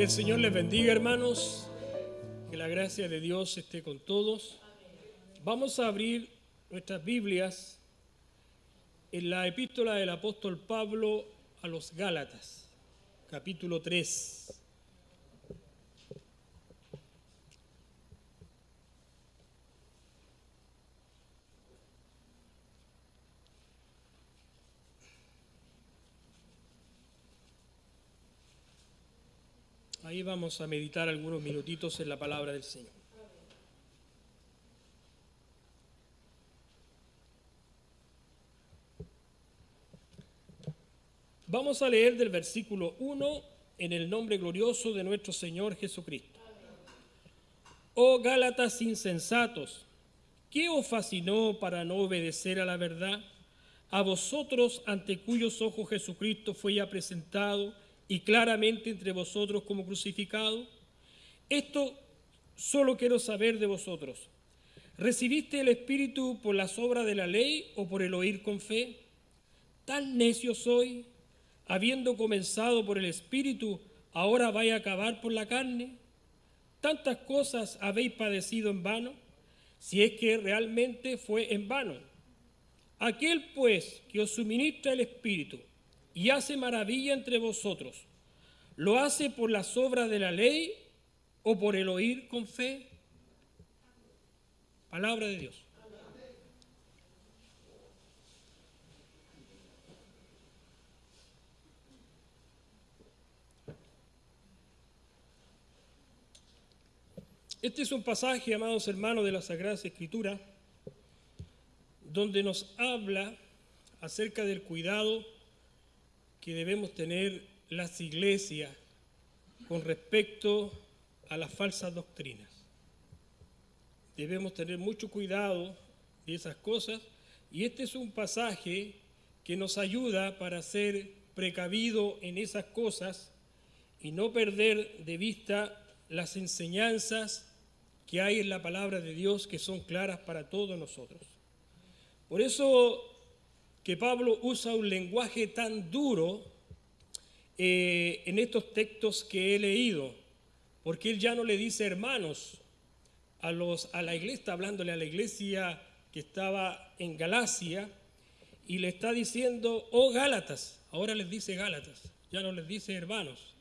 Que el Señor les bendiga, hermanos. Que la gracia de Dios esté con todos. Vamos a abrir nuestras Biblias en la epístola del apóstol Pablo a los Gálatas, capítulo 3. Ahí vamos a meditar algunos minutitos en la palabra del Señor. Vamos a leer del versículo 1 en el nombre glorioso de nuestro Señor Jesucristo. Oh Gálatas insensatos, ¿qué os fascinó para no obedecer a la verdad? A vosotros ante cuyos ojos Jesucristo fue ya presentado y claramente entre vosotros como crucificado? Esto solo quiero saber de vosotros. ¿Recibiste el Espíritu por las obras de la ley o por el oír con fe? ¿Tan necio soy? Habiendo comenzado por el Espíritu, ahora vais a acabar por la carne. ¿Tantas cosas habéis padecido en vano? Si es que realmente fue en vano. Aquel pues que os suministra el Espíritu y hace maravilla entre vosotros, ¿lo hace por las obras de la ley o por el oír con fe? Palabra de Dios. Este es un pasaje, amados hermanos, de la Sagrada Escritura, donde nos habla acerca del cuidado que debemos tener las iglesias con respecto a las falsas doctrinas. Debemos tener mucho cuidado de esas cosas y este es un pasaje que nos ayuda para ser precavido en esas cosas y no perder de vista las enseñanzas que hay en la palabra de Dios que son claras para todos nosotros. Por eso que Pablo usa un lenguaje tan duro eh, en estos textos que he leído, porque él ya no le dice hermanos a, los, a la iglesia, está hablándole a la iglesia que estaba en Galacia, y le está diciendo, oh Gálatas, ahora les dice Gálatas, ya no les dice hermanos,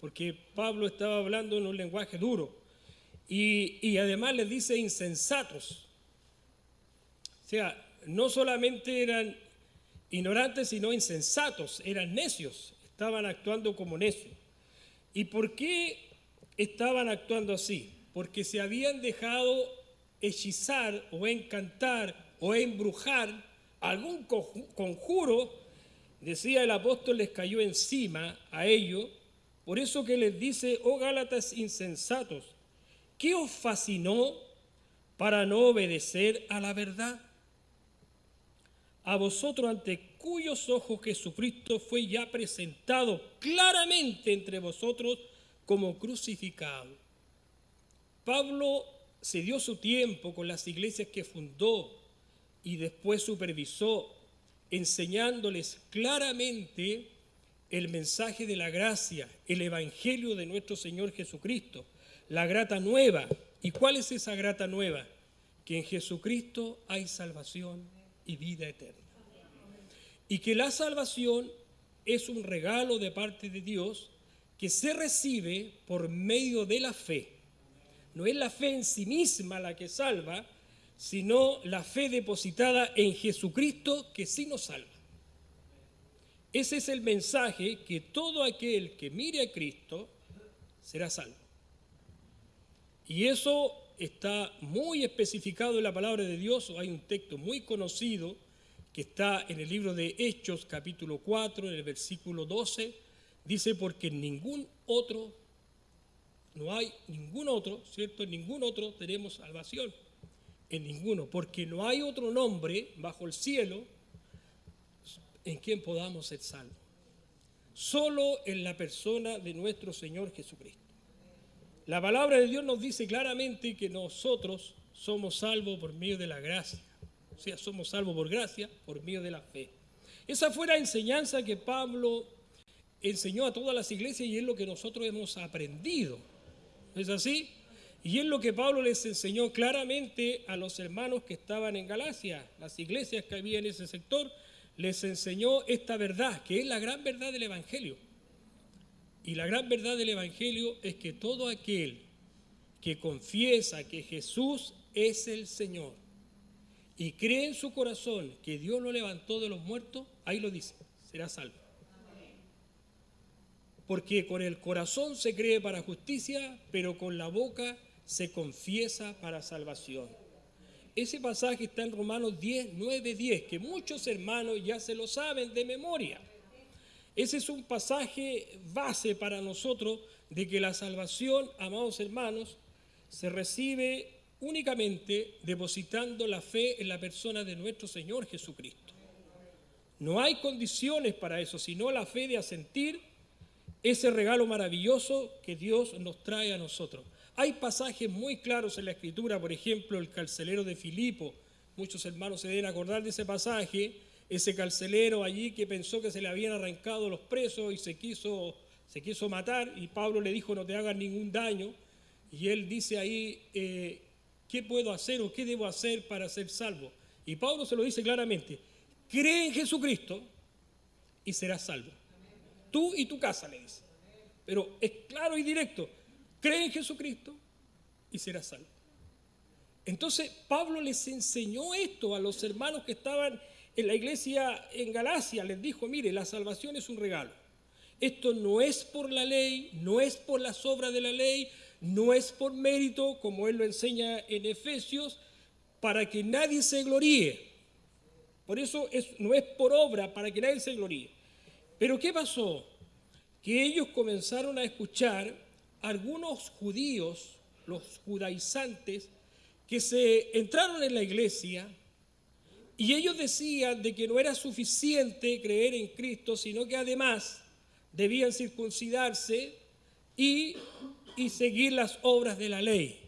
porque Pablo estaba hablando en un lenguaje duro, y, y además les dice insensatos. O sea, no solamente eran ignorantes, sino insensatos, eran necios, estaban actuando como necios. ¿Y por qué estaban actuando así? Porque se habían dejado hechizar o encantar o embrujar algún conjuro, decía el apóstol, les cayó encima a ellos. Por eso que les dice, oh Gálatas insensatos, ¿qué os fascinó para no obedecer a la verdad? A vosotros ante cuyos ojos Jesucristo fue ya presentado claramente entre vosotros como crucificado. Pablo se dio su tiempo con las iglesias que fundó y después supervisó, enseñándoles claramente el mensaje de la gracia, el evangelio de nuestro Señor Jesucristo, la grata nueva. ¿Y cuál es esa grata nueva? Que en Jesucristo hay salvación y vida eterna. Y que la salvación es un regalo de parte de Dios que se recibe por medio de la fe. No es la fe en sí misma la que salva, sino la fe depositada en Jesucristo que sí nos salva. Ese es el mensaje que todo aquel que mire a Cristo será salvo. Y eso está muy especificado en la palabra de Dios, hay un texto muy conocido que está en el libro de Hechos capítulo 4, en el versículo 12, dice, porque ningún otro, no hay ningún otro, ¿cierto? En ningún otro tenemos salvación, en ninguno, porque no hay otro nombre bajo el cielo en quien podamos ser salvos. Solo en la persona de nuestro Señor Jesucristo. La palabra de Dios nos dice claramente que nosotros somos salvos por medio de la gracia. O sea, somos salvos por gracia, por medio de la fe. Esa fue la enseñanza que Pablo enseñó a todas las iglesias y es lo que nosotros hemos aprendido. ¿No es así? Y es lo que Pablo les enseñó claramente a los hermanos que estaban en Galacia, las iglesias que había en ese sector, les enseñó esta verdad, que es la gran verdad del Evangelio. Y la gran verdad del Evangelio es que todo aquel que confiesa que Jesús es el Señor y cree en su corazón que Dios lo levantó de los muertos, ahí lo dice, será salvo. Porque con el corazón se cree para justicia, pero con la boca se confiesa para salvación. Ese pasaje está en Romanos 10, 9, 10, que muchos hermanos ya se lo saben de memoria. Ese es un pasaje base para nosotros de que la salvación, amados hermanos, se recibe únicamente depositando la fe en la persona de nuestro Señor Jesucristo. No hay condiciones para eso, sino la fe de asentir ese regalo maravilloso que Dios nos trae a nosotros. Hay pasajes muy claros en la Escritura, por ejemplo, el carcelero de Filipo. Muchos hermanos se deben acordar de ese pasaje, ese carcelero allí que pensó que se le habían arrancado los presos y se quiso, se quiso matar y Pablo le dijo no te hagas ningún daño y él dice ahí, eh, ¿qué puedo hacer o qué debo hacer para ser salvo? Y Pablo se lo dice claramente, cree en Jesucristo y serás salvo. Tú y tu casa, le dice. Pero es claro y directo, cree en Jesucristo y serás salvo. Entonces Pablo les enseñó esto a los hermanos que estaban en la iglesia en Galacia, les dijo, mire, la salvación es un regalo. Esto no es por la ley, no es por las obras de la ley, no es por mérito, como él lo enseña en Efesios, para que nadie se gloríe. Por eso no es por obra, para que nadie se gloríe. Pero ¿qué pasó? Que ellos comenzaron a escuchar algunos judíos, los judaizantes, que se entraron en la iglesia y ellos decían de que no era suficiente creer en Cristo, sino que además debían circuncidarse y y seguir las obras de la ley.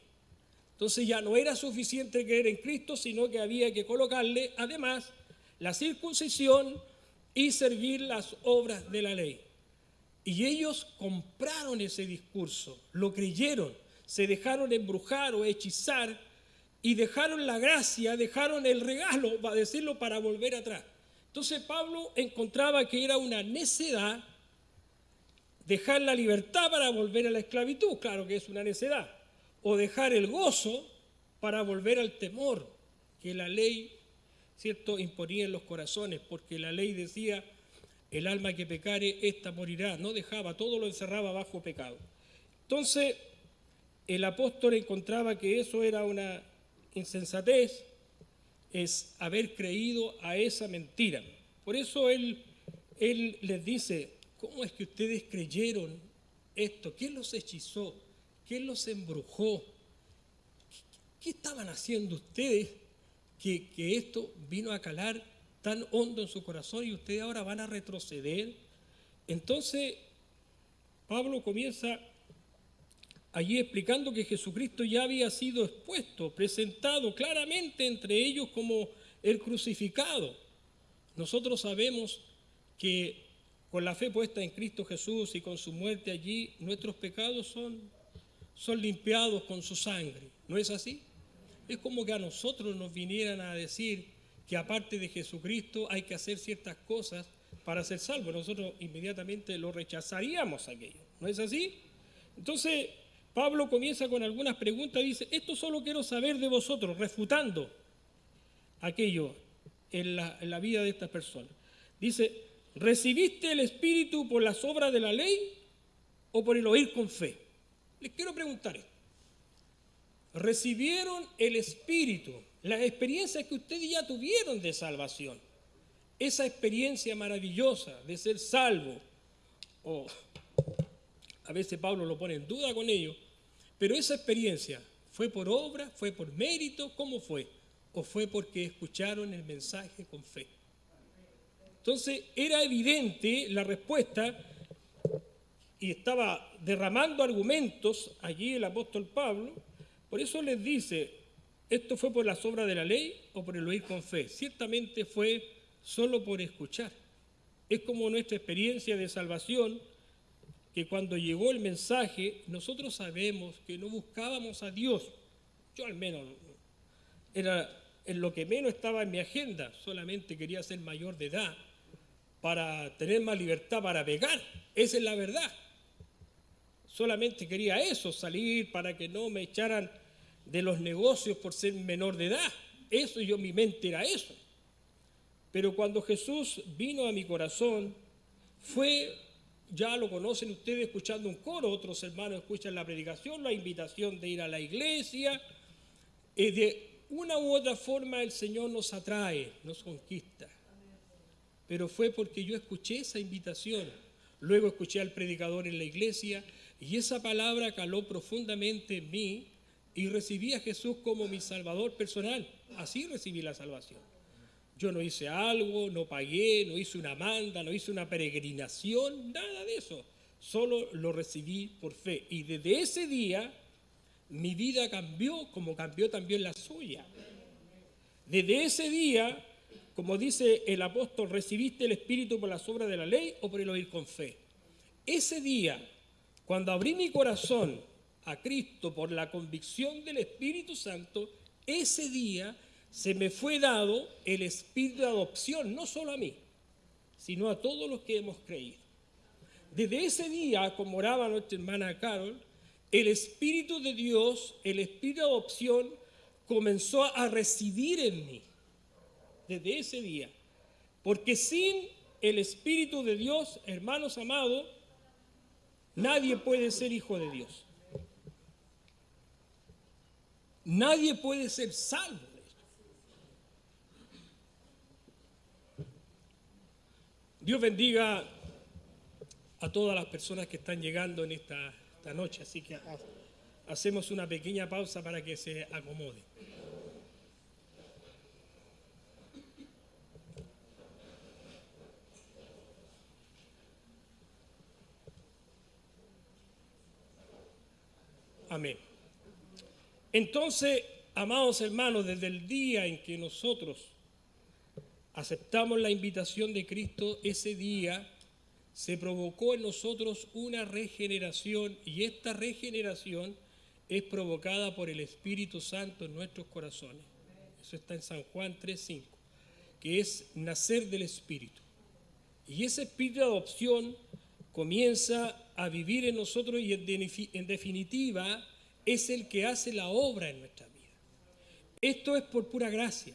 Entonces ya no era suficiente creer en Cristo, sino que había que colocarle además la circuncisión y seguir las obras de la ley. Y ellos compraron ese discurso, lo creyeron, se dejaron embrujar o hechizar y dejaron la gracia, dejaron el regalo, va a decirlo, para volver atrás. Entonces Pablo encontraba que era una necedad dejar la libertad para volver a la esclavitud, claro que es una necedad, o dejar el gozo para volver al temor que la ley, ¿cierto?, imponía en los corazones, porque la ley decía, el alma que pecare, ésta morirá, no dejaba, todo lo encerraba bajo pecado. Entonces, el apóstol encontraba que eso era una insensatez, es haber creído a esa mentira. Por eso él, él les dice, ¿Cómo es que ustedes creyeron esto? ¿Quién los hechizó? ¿Quién los embrujó? ¿Qué, estaban haciendo ustedes que, que esto vino a calar tan hondo en su corazón y ustedes ahora van a retroceder? Entonces, Pablo comienza allí explicando que Jesucristo ya había sido expuesto, presentado claramente entre ellos como el crucificado. Nosotros sabemos que con la fe puesta en Cristo Jesús y con su muerte allí, nuestros pecados son, son limpiados con su sangre. ¿No es así? Es como que a nosotros nos vinieran a decir que aparte de Jesucristo hay que hacer ciertas cosas para ser salvos. Nosotros inmediatamente lo rechazaríamos aquello. ¿No es así? Entonces, Pablo comienza con algunas preguntas y dice, esto solo quiero saber de vosotros, refutando aquello en la, vida de estas personas. Dice, ¿Recibiste el Espíritu por las obras de la ley o por el oír con fe? Les quiero preguntar esto. ¿Recibieron el Espíritu, las experiencias que ustedes ya tuvieron de salvación? Esa experiencia maravillosa de ser salvo, o a veces Pablo lo pone en duda con ello, pero esa experiencia fue por obra, fue por mérito, ¿cómo fue? ¿O fue porque escucharon el mensaje con fe? Entonces era evidente la respuesta y estaba derramando argumentos allí el apóstol Pablo. Por eso les dice, ¿esto fue por las obras de la ley o por el oír con fe? Ciertamente fue solo por escuchar. Es como nuestra experiencia de salvación, que cuando llegó el mensaje, nosotros sabemos que no buscábamos a Dios. Yo al menos era en lo que menos estaba en mi agenda, solamente quería ser mayor de edad para tener más libertad para pegar. Esa es la verdad. Solamente quería eso, salir para que no me echaran de los negocios por ser menor de edad. Eso yo mi mente era eso. Pero cuando Jesús vino a mi corazón, fue, ya lo conocen ustedes escuchando un coro, otros hermanos escuchan la predicación, la invitación de ir a la iglesia. y de una u otra forma el Señor nos atrae, nos conquista. Pero fue porque yo escuché esa invitación. Luego escuché al predicador en la iglesia y esa palabra caló profundamente en mí y recibí a Jesús como mi Salvador personal. Así recibí la salvación. Yo no hice algo, no pagué, no hice una manda, no hice una peregrinación, nada de eso. Solo lo recibí por fe. Y desde ese día mi vida cambió como cambió también la suya. Desde ese día, como dice el apóstol, recibiste el Espíritu por las obras de la ley o por el oír con fe. Ese día, cuando abrí mi corazón a Cristo por la convicción del Espíritu Santo, ese día se me fue dado el espíritu de adopción, no solo a mí, sino a todos los que hemos creído. Desde ese día, como oraba nuestra hermana Carol, el Espíritu de Dios, el Espíritu de adopción, comenzó a residir en mí. Desde ese día. Porque sin el Espíritu de Dios, hermanos amados, nadie puede ser hijo de Dios. Nadie puede ser salvo. Dios bendiga a todas las personas que están llegando en esta esta noche, así que hacemos una pequeña pausa para que se acomode. Amén. Entonces, amados hermanos, desde el día en que nosotros aceptamos la invitación de Cristo, ese día se provocó en nosotros una regeneración y esta regeneración es provocada por el Espíritu Santo en nuestros corazones. Eso está en San Juan 3.5, que es nacer del Espíritu. Y ese espíritu de adopción comienza a vivir en nosotros y en definitiva es el que hace la obra en nuestra vida. Esto es por pura gracia,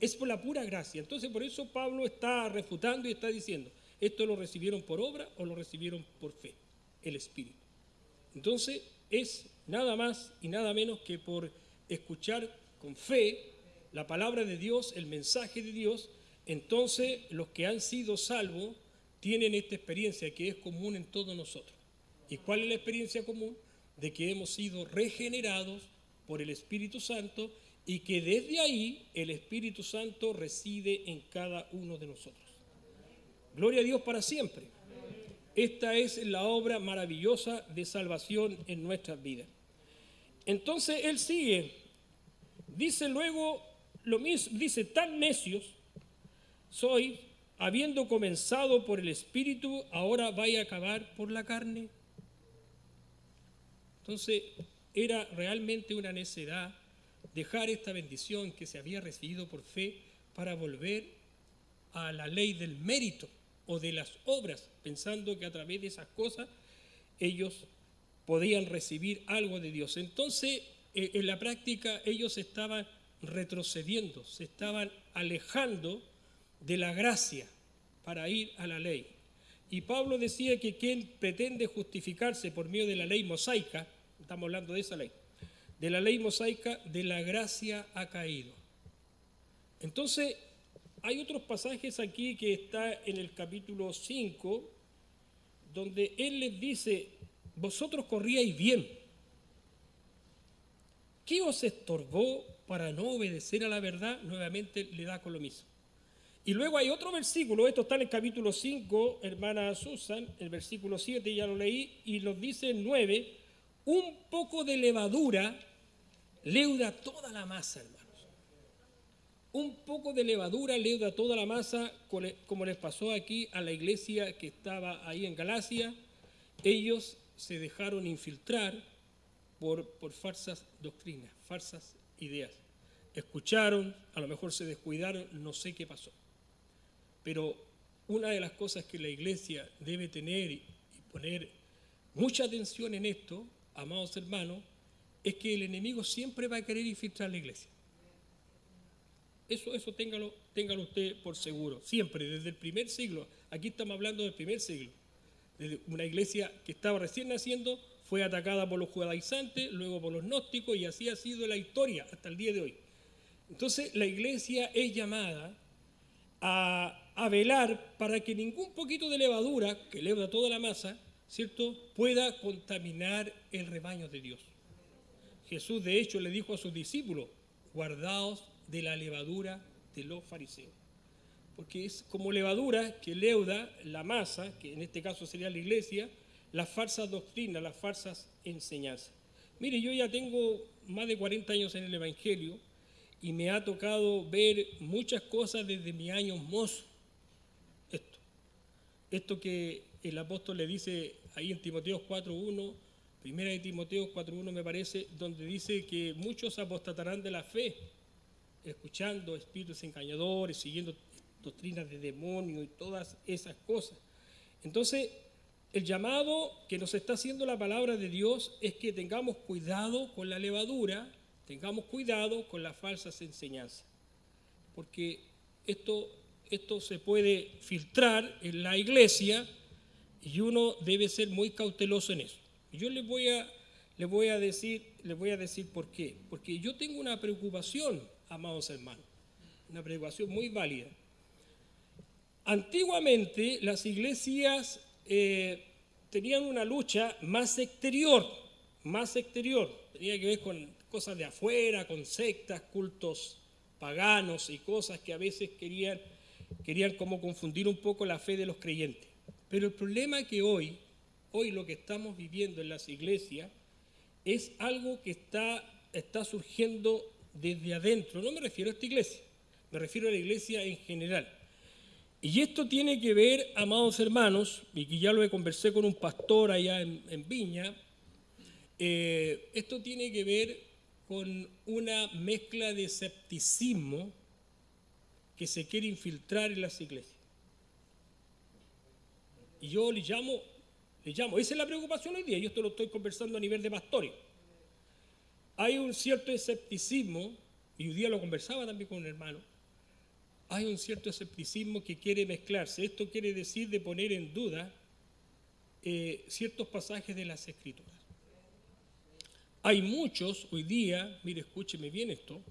es por la pura gracia. Entonces por eso Pablo está refutando y está diciendo, ¿Esto lo recibieron por obra o lo recibieron por fe? El Espíritu. Entonces es nada más y nada menos que por escuchar con fe la palabra de Dios, el mensaje de Dios, entonces los que han sido salvos tienen esta experiencia que es común en todos nosotros. ¿Y cuál es la experiencia común? De que hemos sido regenerados por el Espíritu Santo y que desde ahí el Espíritu Santo reside en cada uno de nosotros. Gloria a Dios para siempre. Esta es la obra maravillosa de salvación en nuestras vidas. Entonces él sigue, dice luego lo mismo, dice, tan necios soy, habiendo comenzado por el Espíritu, ahora vaya a acabar por la carne. Entonces era realmente una necedad dejar esta bendición que se había recibido por fe para volver a la ley del mérito o de las obras, pensando que a través de esas cosas ellos podían recibir algo de Dios. Entonces, eh, en la práctica ellos estaban retrocediendo, se estaban alejando de la gracia para ir a la ley. Y Pablo decía que quien pretende justificarse por medio de la ley mosaica, estamos hablando de esa ley, de la ley mosaica, de la gracia ha caído. Entonces, hay otros pasajes aquí que está en el capítulo 5, donde él les dice, vosotros corríais bien. ¿Qué os estorbó para no obedecer a la verdad? Nuevamente le da con lo mismo. Y luego hay otro versículo, esto está en el capítulo 5, hermana Susan, el versículo 7 ya lo leí, y nos dice en 9, un poco de levadura leuda toda la masa, hermano. un poco de levadura leuda toda la masa, como les pasó aquí a la iglesia que estaba ahí en Galacia. Ellos se dejaron infiltrar por, por falsas doctrinas, falsas ideas. Escucharon, a lo mejor se descuidaron, no sé qué pasó. Pero una de las cosas que la iglesia debe tener y poner mucha atención en esto, amados hermanos, es que el enemigo siempre va a querer infiltrar la iglesia. Eso, eso téngalo, téngalo usted por seguro, siempre, desde el primer siglo. Aquí estamos hablando del primer siglo. Desde una iglesia que estaba recién naciendo, fue atacada por los judaizantes, luego por los gnósticos, y así ha sido la historia hasta el día de hoy. Entonces, la iglesia es llamada a, velar para que ningún poquito de levadura, que leuda toda la masa, ¿cierto?, pueda contaminar el rebaño de Dios. Jesús, de hecho, le dijo a sus discípulos, guardaos de la levadura de los fariseos. Porque es como levadura que leuda la masa, que en este caso sería la iglesia, las falsas doctrinas, las falsas enseñanzas. Mire, yo ya tengo más de 40 años en el Evangelio y me ha tocado ver muchas cosas desde mi año mozo. Esto, esto que el apóstol le dice ahí en Timoteo 4.1, primera de Timoteo 4.1 me parece, donde dice que muchos apostatarán de la fe escuchando espíritus engañadores, siguiendo doctrinas de demonio y todas esas cosas. Entonces, el llamado que nos está haciendo la palabra de Dios es que tengamos cuidado con la levadura, tengamos cuidado con las falsas enseñanzas, porque esto, esto se puede filtrar en la iglesia y uno debe ser muy cauteloso en eso. Yo les voy a, les voy a, decir, les voy a decir por qué, porque yo tengo una preocupación amados hermanos. Una preocupación muy válida. Antiguamente las iglesias eh, tenían una lucha más exterior, más exterior. Tenía que ver con cosas de afuera, con sectas, cultos paganos y cosas que a veces querían, querían confundir un poco la fe de los creyentes. Pero el problema es que hoy, hoy lo que estamos viviendo en las iglesias es algo que está, está surgiendo desde adentro. No me refiero a esta iglesia, me refiero a la iglesia en general. Y esto tiene que ver, amados hermanos, y que ya lo he conversé con un pastor allá en, Viña, eh, esto tiene que ver con una mezcla de escepticismo que se quiere infiltrar en las iglesias. Y yo le llamo, le llamo, esa es la preocupación hoy día, yo esto lo estoy conversando a nivel de pastores hay un cierto escepticismo, y hoy día lo conversaba también con un hermano, hay un cierto escepticismo que quiere mezclarse. Esto quiere decir de poner en duda eh, ciertos pasajes de las escrituras. Hay muchos hoy día, mire, escúcheme bien esto,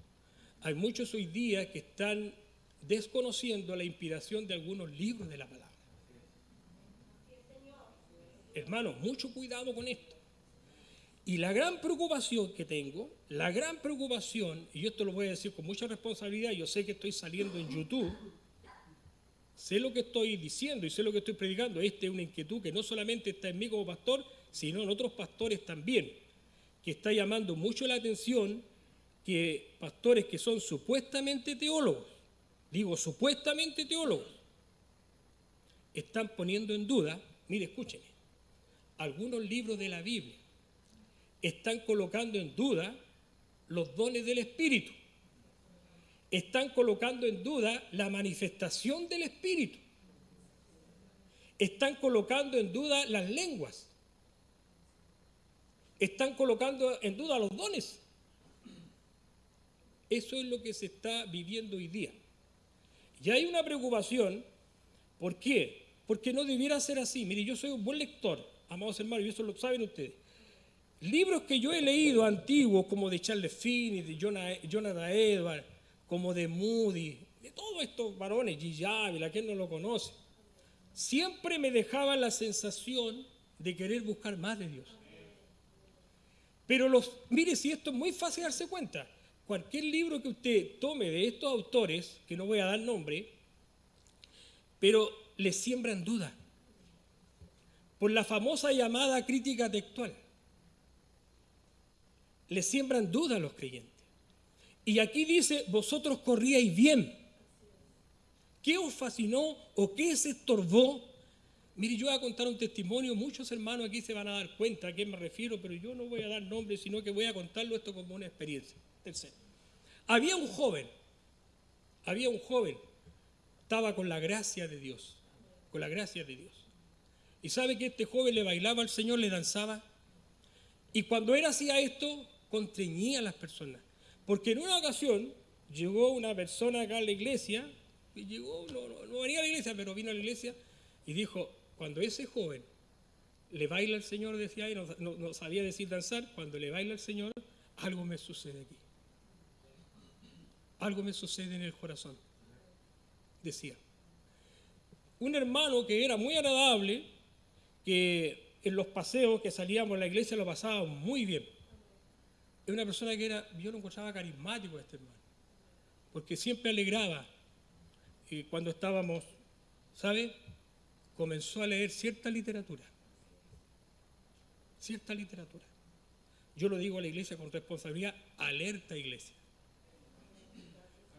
hay muchos hoy día que están desconociendo la inspiración de algunos libros de la palabra. Hermanos, mucho cuidado con esto. Y la gran preocupación que tengo, la gran preocupación, y yo esto lo voy a decir con mucha responsabilidad, yo sé que estoy saliendo en YouTube, sé lo que estoy diciendo y sé lo que estoy predicando, esta es una inquietud que no solamente está en mí como pastor, sino en otros pastores también, que está llamando mucho la atención que pastores que son supuestamente teólogos, digo supuestamente teólogos, están poniendo en duda, mire, escúcheme, algunos libros de la Biblia están colocando en duda los dones del Espíritu. Están colocando en duda la manifestación del Espíritu. Están colocando en duda las lenguas. Están colocando en duda los dones. Eso es lo que se está viviendo hoy día. Y hay una preocupación. ¿Por qué? Porque no debiera ser así. Mire, yo soy un buen lector, amados hermanos, y eso lo saben ustedes. Libros que yo he leído antiguos, como de Charles Finney, de Jonathan Edwards, como de Moody, de todos estos varones, G. Ávila, ¿quién no lo conoce? Siempre me dejaban la sensación de querer buscar más de Dios. Pero los, mire, si esto es muy fácil darse cuenta, cualquier libro que usted tome de estos autores, que no voy a dar nombre, pero le siembran duda por la famosa llamada crítica textual le siembran duda a los creyentes. Y aquí dice, vosotros corríais bien. ¿Qué os fascinó o qué se estorbó? Mire, yo voy a contar un testimonio, muchos hermanos aquí se van a dar cuenta a qué me refiero, pero yo no voy a dar nombre, sino que voy a contarlo esto como una experiencia. Tercero, había un joven, había un joven, estaba con la gracia de Dios, con la gracia de Dios. Y sabe que este joven le bailaba al Señor, le danzaba. Y cuando él hacía esto, constreñía a las personas. Porque en una ocasión llegó una persona acá a la iglesia, y llegó, no, no, venía a la iglesia, pero vino a la iglesia y dijo, cuando ese joven le baila al Señor, decía, y no, sabía decir danzar, cuando le baila al Señor, algo me sucede aquí. Algo me sucede en el corazón, decía. Un hermano que era muy agradable, que en los paseos que salíamos a la iglesia lo pasaba muy bien es una persona que era, yo lo encontraba carismático este hermano, porque siempre alegraba. Y cuando estábamos, ¿sabe? Comenzó a leer cierta literatura, cierta literatura. Yo lo digo a la iglesia con responsabilidad, alerta iglesia.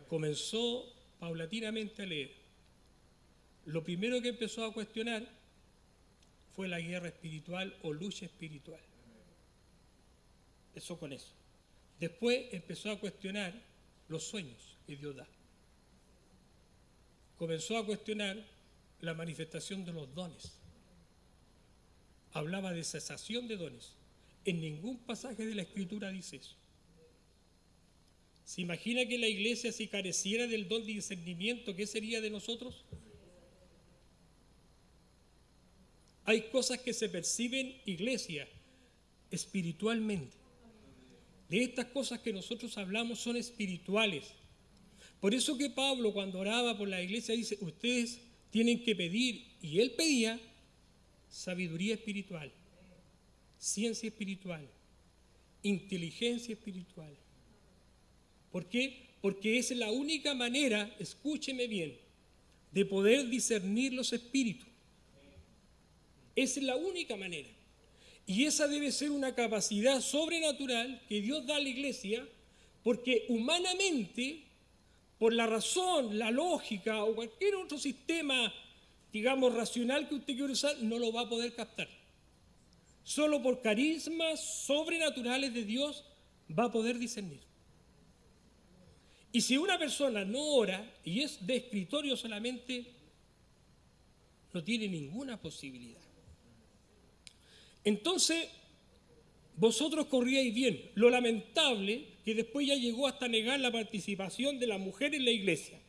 Comenzó paulatinamente a leer. Lo primero que empezó a cuestionar fue la guerra espiritual o lucha espiritual. Eso con eso. Después empezó a cuestionar los sueños que Dios da. Comenzó a cuestionar la manifestación de los dones. Hablaba de cesación de dones. En ningún pasaje de la Escritura dice eso. ¿Se imagina que la iglesia si careciera del don de discernimiento, qué sería de nosotros? Hay cosas que se perciben, iglesia, espiritualmente de estas cosas que nosotros hablamos son espirituales. Por eso que Pablo cuando oraba por la iglesia dice, ustedes tienen que pedir, y él pedía sabiduría espiritual, ciencia espiritual, inteligencia espiritual. ¿Por qué? Porque es la única manera, escúcheme bien, de poder discernir los espíritus. Es la única manera. Y esa debe ser una capacidad sobrenatural que Dios da a la iglesia, porque humanamente, por la razón, la lógica o cualquier otro sistema, digamos, racional que usted quiera usar, no lo va a poder captar. Solo por carismas sobrenaturales de Dios va a poder discernir. Y si una persona no ora y es de escritorio solamente, no tiene ninguna posibilidad. Entonces, vosotros corríais bien. Lo lamentable que después ya llegó hasta negar la participación de la mujer en la iglesia.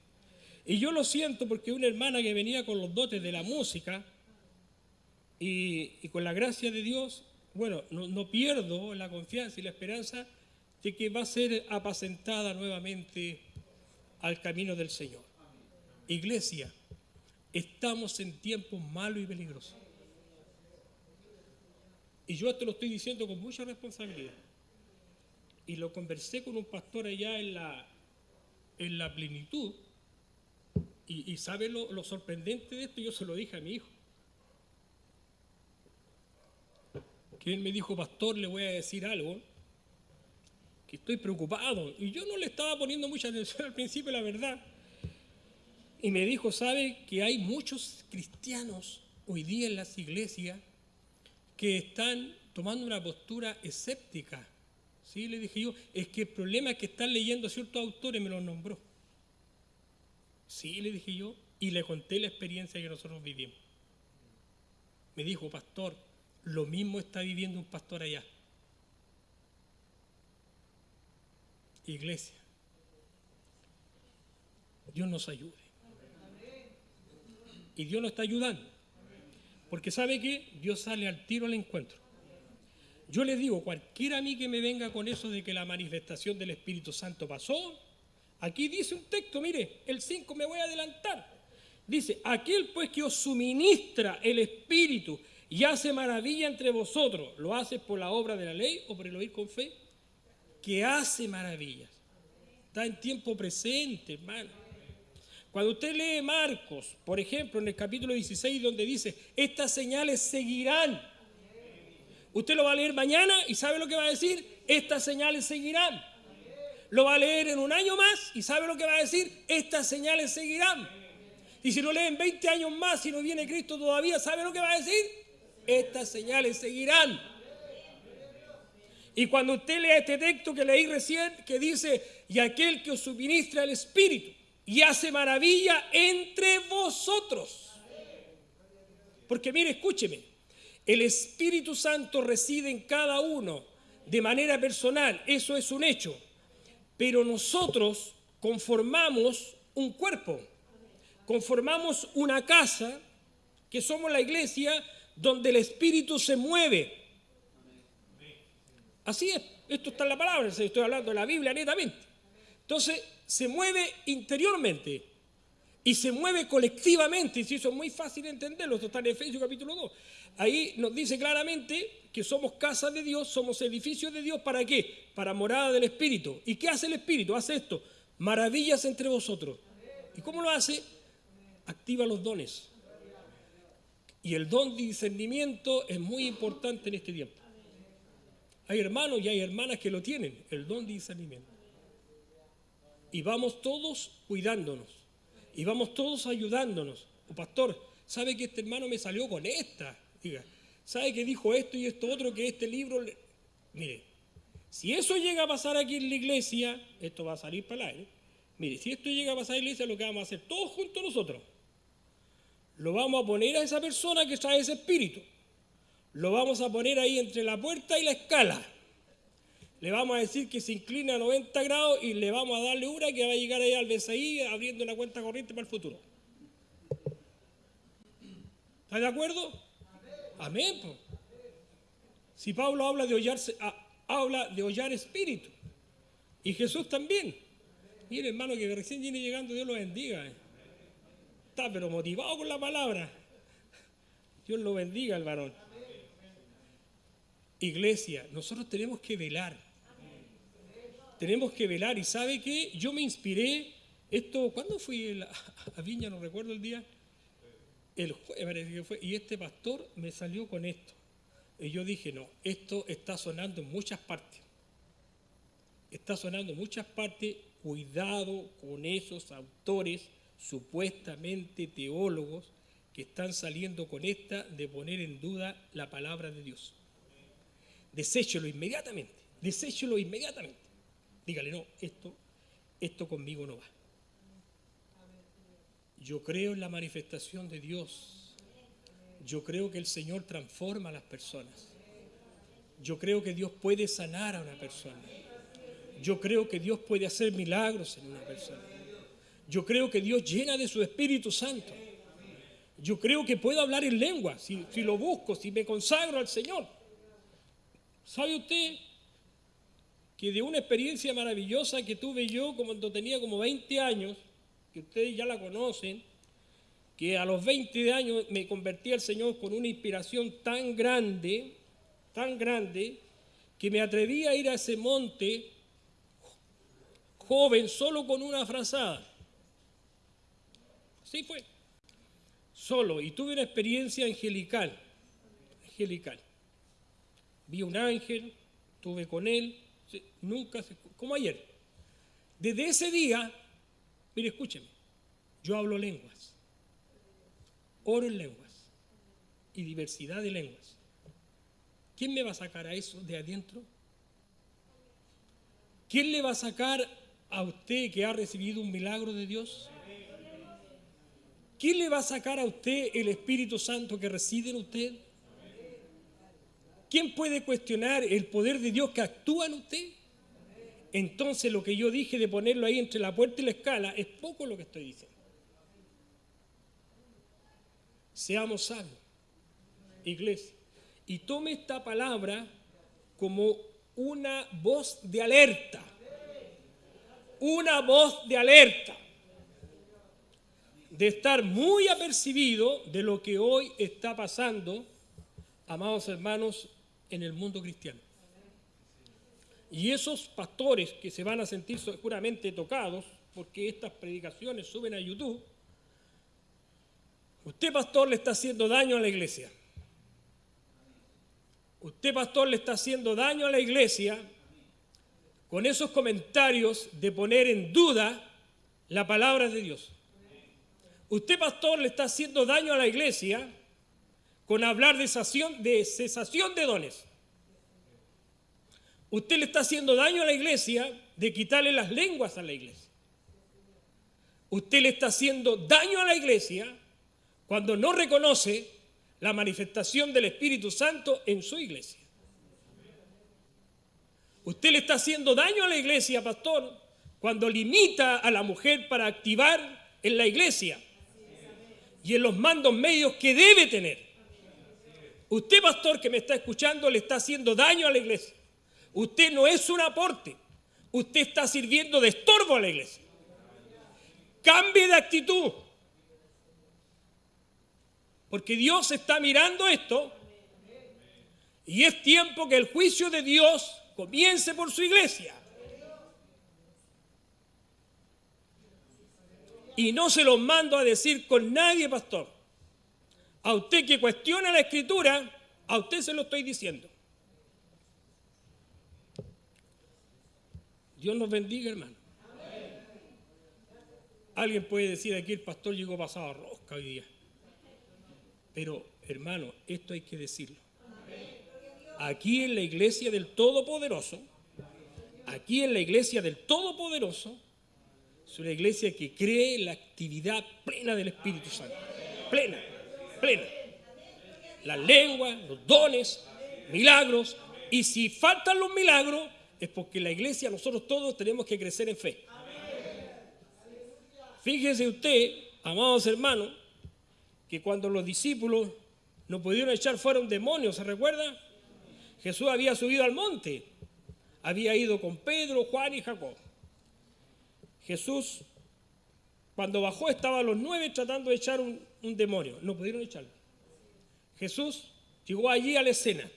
Y yo lo siento porque una hermana que venía con los dotes de la música y, con la gracia de Dios, bueno, no, no pierdo la confianza y la esperanza de que va a ser apacentada nuevamente al camino del Señor. Iglesia, estamos en tiempos malos y peligrosos. Y yo esto lo estoy diciendo con mucha responsabilidad. Y lo conversé con un pastor allá en la, en la plenitud. Y, sabe lo, lo sorprendente de esto, yo se lo dije a mi hijo. Que él me dijo, pastor, le voy a decir algo, que estoy preocupado. Y yo no le estaba poniendo mucha atención al principio, la verdad. Y me dijo, ¿sabe que hay muchos cristianos hoy día en las iglesias que están tomando una postura escéptica. ¿Sí? Le dije yo, es que el problema es que están leyendo ciertos autores, me los nombró. Sí, le dije yo, y le conté la experiencia que nosotros vivimos. Me dijo, pastor, lo mismo está viviendo un pastor allá. Iglesia, Dios nos ayude. Y Dios nos está ayudando. Porque sabe que Dios sale al tiro al encuentro. Yo les digo, cualquiera a mí que me venga con eso de que la manifestación del Espíritu Santo pasó, aquí dice un texto, mire, el 5 me voy a adelantar. Dice, aquel pues que os suministra el Espíritu y hace maravilla entre vosotros, ¿lo hace por la obra de la ley o por el oír con fe? Que hace maravillas. Está en tiempo presente, hermano. Cuando usted lee Marcos, por ejemplo, en el capítulo 16, donde dice, estas señales seguirán. Usted lo va a leer mañana y sabe lo que va a decir, estas señales seguirán. lo va a leer en un año más y sabe lo que va a decir, estas señales seguirán. Y si lo leen 20 años más y no viene Cristo todavía, ¿sabe lo que va a decir? Estas señales seguirán. Y cuando usted lea este texto que leí recién, que dice, y aquel que os suministra el Espíritu y hace maravilla entre vosotros. Porque mire, escúcheme, el Espíritu Santo reside en cada uno de manera personal, eso es un hecho pero nosotros conformamos un cuerpo, conformamos una casa, que somos la iglesia, donde el Espíritu se mueve. Así es, esto está en la palabra, estoy hablando de la Biblia netamente. Entonces, se mueve interiormente y se mueve colectivamente, y eso es muy fácil de entenderlo, esto está en Efesios capítulo 2. Ahí nos dice claramente que somos casa de Dios, somos edificios de Dios, ¿para qué? Para morada del Espíritu. ¿Y qué hace el Espíritu? Hace esto, maravillas entre vosotros. ¿Y cómo lo hace? Activa los dones. Y el don de discernimiento es muy importante en este tiempo. Hay hermanos y hay hermanas que lo tienen, el don de discernimiento. Y vamos todos cuidándonos. Y vamos todos ayudándonos. O pastor, ¿sabe que este hermano me salió con esta? Diga, ¿Sabe que dijo esto y esto otro? Que este libro... Mire, si eso llega a pasar aquí en la iglesia, esto va a salir para el aire. Mire, si esto llega a pasar en la iglesia, lo que vamos a hacer todos juntos nosotros, lo vamos a poner a esa persona que trae ese espíritu. Lo vamos a poner ahí entre la puerta y la escala. Le vamos a decir que se inclina a 90 grados y le vamos a darle una que va a llegar ahí al BCI abriendo una cuenta corriente para el futuro. ¿Está de acuerdo? Amén. Si Pablo habla de hollarse, habla de hollar espíritu. Y Jesús también. Mire, hermano, que recién viene llegando, Dios lo bendiga. Eh. Está pero motivado con la palabra. Dios lo bendiga al varón. Iglesia, nosotros tenemos que velar. Tenemos que velar. Y sabe que yo me inspiré. Esto, ¿cuándo fui a Viña? No recuerdo el día el jueves fue, y este pastor me salió con esto. Y yo dije, no, esto está sonando en muchas partes. Está sonando en muchas partes. Cuidado con esos autores supuestamente teólogos que están saliendo con esta de poner en duda la palabra de Dios. Deséchelo inmediatamente, deséchelo inmediatamente. Dígale, no, esto, esto conmigo no va. Yo creo en la manifestación de Dios. Yo creo que el Señor transforma a las personas. Yo creo que Dios puede sanar a una persona. Yo creo que Dios puede hacer milagros en una persona. Yo creo que Dios llena de su Espíritu Santo. Yo creo que puedo hablar en lengua si, si lo busco, si me consagro al Señor. ¿Sabe usted que de una experiencia maravillosa que tuve yo cuando tenía como 20 años, que ustedes ya la conocen, que a los 20 años me convertí al Señor con una inspiración tan grande, tan grande, que me atreví a ir a ese monte joven solo con una frazada. Así fue. Solo. Y tuve una experiencia angelical. Angelical. Vi un ángel, estuve con él, nunca, como ayer. Desde ese día Mire, escúcheme, yo hablo lenguas, oro en lenguas y diversidad de lenguas. ¿Quién me va a sacar a eso de adentro? ¿Quién le va a sacar a usted que ha recibido un milagro de Dios? ¿Quién le va a sacar a usted el Espíritu Santo que reside en usted? ¿Quién puede cuestionar el poder de Dios que actúa en usted? Entonces lo que yo dije de ponerlo ahí entre la puerta y la escala es poco lo que estoy diciendo. Seamos sabios, iglesia. Y tome esta palabra como una voz de alerta. Una voz de alerta. De estar muy apercibido de lo que hoy está pasando, amados hermanos, en el mundo cristiano. Y esos pastores que se van a sentir seguramente tocados, porque estas predicaciones suben a YouTube, usted pastor le está haciendo daño a la iglesia. Usted pastor le está haciendo daño a la iglesia con esos comentarios de poner en duda la palabra de Dios. Usted, pastor, le está haciendo daño a la iglesia con hablar de cesación de, cesación de dones. Usted le está haciendo daño a la iglesia de quitarle las lenguas a la iglesia. Usted le está haciendo daño a la iglesia cuando no reconoce la manifestación del Espíritu Santo en su iglesia. Usted le está haciendo daño a la iglesia, pastor, cuando limita a la mujer para activar en la iglesia y en los mandos medios que debe tener. Usted, pastor, que me está escuchando, le está haciendo daño a la iglesia. Usted no es un aporte. Usted está sirviendo de estorbo a la iglesia. Cambie de actitud. Porque Dios está mirando esto y es tiempo que el juicio de Dios comience por su iglesia. Y no se los mando a decir con nadie, pastor. A usted que cuestiona la escritura, a usted se lo estoy diciendo. Dios nos bendiga, hermano. Alguien puede decir aquí el pastor llegó pasado a rosca hoy día. Pero, hermano, esto hay que decirlo. Aquí en la iglesia del Todopoderoso, aquí en la iglesia del Todopoderoso, es una iglesia que cree en la actividad plena del Espíritu Santo. Plena, plena. La lengua, los dones, milagros. Y si faltan los milagros, es porque la iglesia, nosotros todos tenemos que crecer en fe. Fíjese usted, amados hermanos, que cuando los discípulos no pudieron echar fuera un demonio, ¿se recuerda? Jesús había subido al monte, había ido con Pedro, Juan y Jacob. Jesús, cuando bajó, estaban los nueve tratando de echar un, demonio. No pudieron echarlo. Jesús llegó allí a la escena.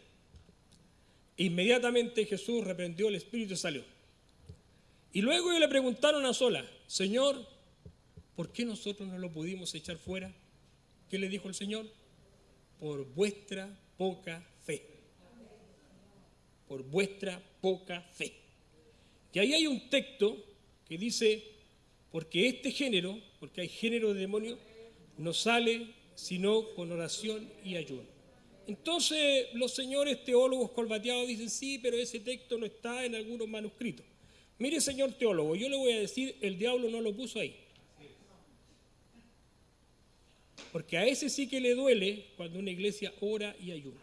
Inmediatamente Jesús reprendió el espíritu y salió. Y luego ellos le preguntaron a sola, Señor, ¿por qué nosotros no lo pudimos echar fuera? ¿Qué le dijo el Señor? Por vuestra poca fe. Por vuestra poca fe. Y ahí hay un texto que dice, porque este género, porque hay género de demonio, no sale sino con oración y ayuno. Entonces los señores teólogos colbateados dicen, sí, pero ese texto no está en algunos manuscritos. Mire, señor teólogo, yo le voy a decir, el diablo no lo puso ahí. Porque a ese sí que le duele cuando una iglesia ora y ayuna.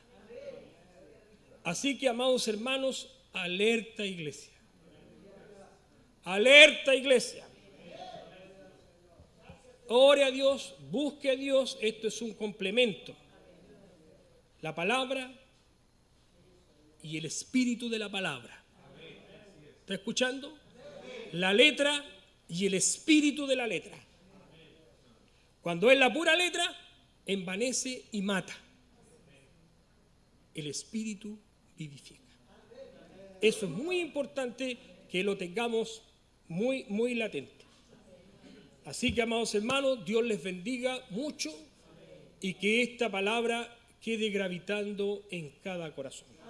Así que, amados hermanos, alerta iglesia. Alerta iglesia. Ore a Dios, busque a Dios, esto es un complemento. La palabra y el espíritu de la palabra. ¿Está escuchando? La letra y el espíritu de la letra. Cuando es la pura letra, envanece y mata. El espíritu vivifica. Eso es muy importante que lo tengamos muy, muy latente. Así que, amados hermanos, Dios les bendiga mucho y que esta palabra quede gravitando en cada corazón.